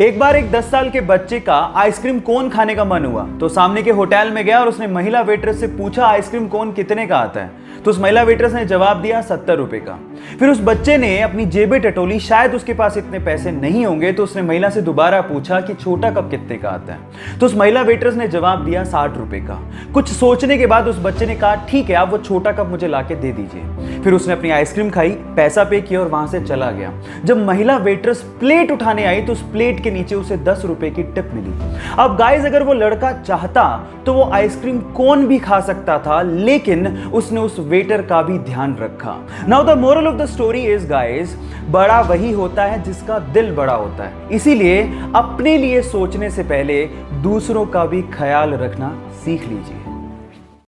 एक बार एक 10 साल के बच्चे का आइसक्रीम कोन खाने का मन हुआ तो सामने के होटल में गया और उसने महिला वेटरेस से पूछा, आइसक्रीम कोन कितने का आता है? तो उस महिला वेटरेस ने जवाब दिया, सत्तर रुपए का। फिर उस बच्चे ने अपनी जेबे टटोली, शायद उसके पास इतने पैसे नहीं होंगे तो उसने महिला से दोबारा पूछा कि, छोटा कप कितने का आता है? तो उस महिला वेटरेस ने जवाब दिया, साठ रुपए का। कुछ सोचने के बाद उस बच्चे ने कहा, ठीक है, आप वो छोटा कप मुझे ला दे दीजिए। फिर उसने अपनी आइसक्रीम खाई, पैसा पे किया और वहाँ से चला गया। जब महिला वेटरेस प्लेट उठाने आई तो उस प्लेट के नीचे उसे दस रुपए की टिप मिली। अब गाइज़ अगर वो लड़का चाहता तो वो आइसक्रीम कौन भी खा सकता था, लेकिन उसने उस वेटर का भी ध्यान रखा। Now the moral of the story is guys बड़ा वही होता है जिसका दिल बड़ा होता है। इसीलिए अपने लिए सोचने से पहले दूसरों का भी ख्याल रखना सीख लीजिए।